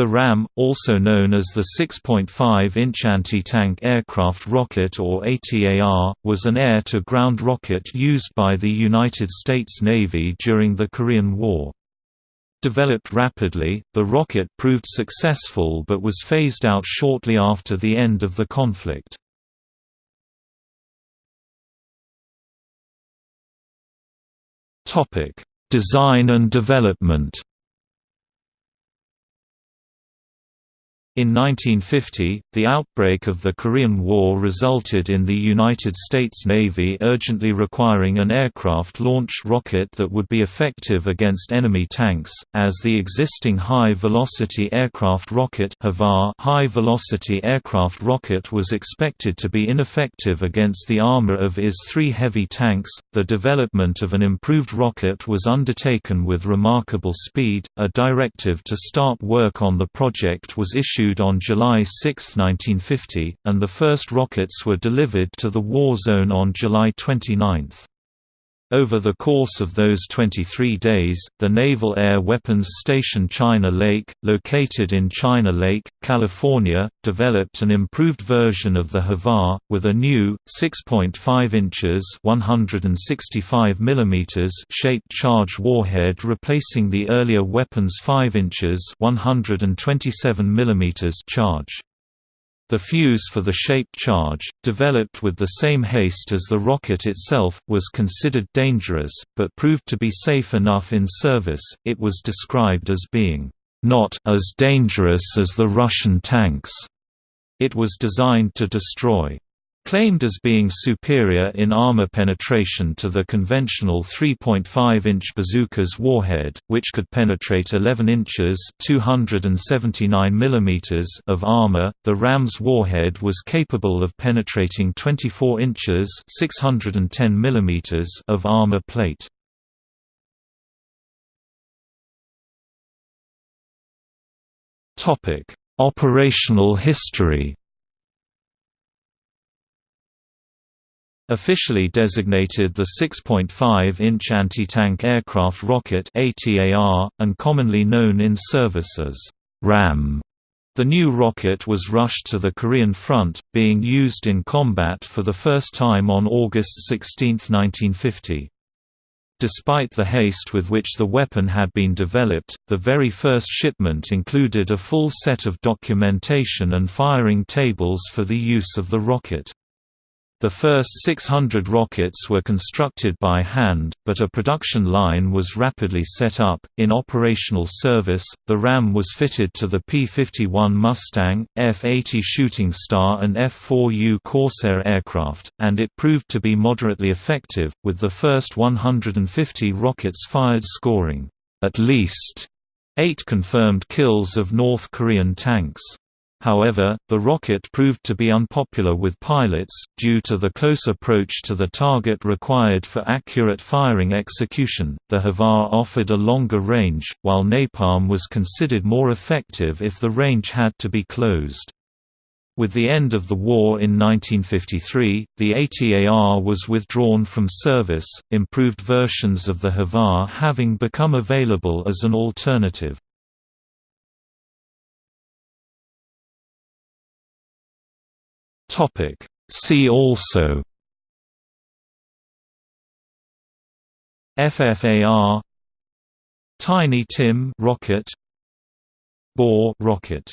The RAM, also known as the 6.5-inch anti-tank aircraft rocket or ATAR, was an air-to-ground rocket used by the United States Navy during the Korean War. Developed rapidly, the rocket proved successful but was phased out shortly after the end of the conflict. Design and development In 1950, the outbreak of the Korean War resulted in the United States Navy urgently requiring an aircraft-launched rocket that would be effective against enemy tanks, as the existing high-velocity aircraft rocket high-velocity aircraft rocket was expected to be ineffective against the armor of IS-3 heavy tanks. The development of an improved rocket was undertaken with remarkable speed. A directive to start work on the project was issued on July 6, 1950, and the first rockets were delivered to the war zone on July 29. Over the course of those 23 days, the Naval Air Weapons Station China Lake, located in China Lake, California, developed an improved version of the HAVAR, with a new, 6.5 inches 165 mm shaped charge warhead replacing the earlier weapon's 5 inches 127 mm charge. The fuse for the shaped charge, developed with the same haste as the rocket itself, was considered dangerous, but proved to be safe enough in service. It was described as being not as dangerous as the Russian tanks. It was designed to destroy Claimed as being superior in armor penetration to the conventional 3.5-inch bazooka's warhead, which could penetrate 11 inches (279 mm) of armor, the ram's warhead was capable of penetrating 24 inches (610 mm) of armor plate. Operational history. Officially designated the 6.5-inch anti-tank aircraft rocket ATAR, and commonly known in service as RAM. The new rocket was rushed to the Korean front, being used in combat for the first time on August 16, 1950. Despite the haste with which the weapon had been developed, the very first shipment included a full set of documentation and firing tables for the use of the rocket. The first 600 rockets were constructed by hand, but a production line was rapidly set up. In operational service, the RAM was fitted to the P 51 Mustang, F 80 Shooting Star, and F 4U Corsair aircraft, and it proved to be moderately effective, with the first 150 rockets fired scoring at least eight confirmed kills of North Korean tanks. However, the rocket proved to be unpopular with pilots, due to the close approach to the target required for accurate firing execution. The HAVAR offered a longer range, while napalm was considered more effective if the range had to be closed. With the end of the war in 1953, the ATAR was withdrawn from service, improved versions of the HAVAR having become available as an alternative. Topic. See also FFAR Tiny Tim rocket Boar rocket